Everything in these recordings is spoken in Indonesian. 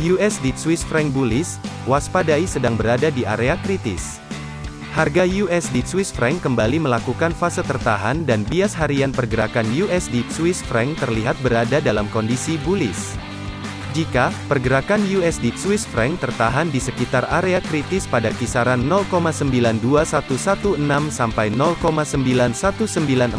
USD Swiss franc bullish, waspadai sedang berada di area kritis. Harga USD Swiss franc kembali melakukan fase tertahan dan bias harian pergerakan USD Swiss franc terlihat berada dalam kondisi bullish. Jika pergerakan USD Swiss franc tertahan di sekitar area kritis pada kisaran 0,92116 sampai 0,91942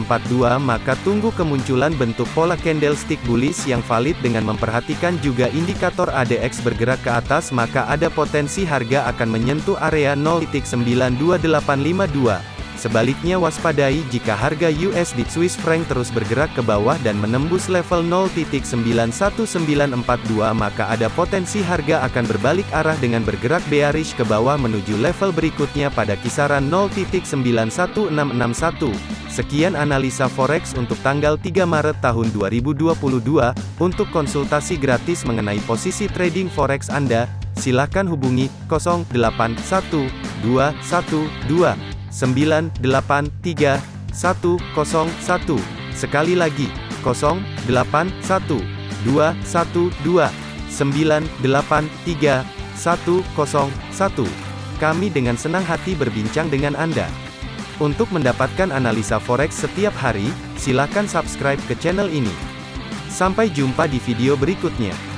maka tunggu kemunculan bentuk pola candlestick bullish yang valid dengan memperhatikan juga indikator ADX bergerak ke atas maka ada potensi harga akan menyentuh area 0.92852. Sebaliknya waspadai jika harga USD Swiss franc terus bergerak ke bawah dan menembus level 0.91942 maka ada potensi harga akan berbalik arah dengan bergerak bearish ke bawah menuju level berikutnya pada kisaran 0.91661. Sekian analisa forex untuk tanggal 3 Maret tahun 2022. Untuk konsultasi gratis mengenai posisi trading forex Anda, silakan hubungi 081212 983 101. Sekali lagi, 081 212 983 101. Kami dengan senang hati berbincang dengan Anda. Untuk mendapatkan analisa forex setiap hari, silakan subscribe ke channel ini. Sampai jumpa di video berikutnya.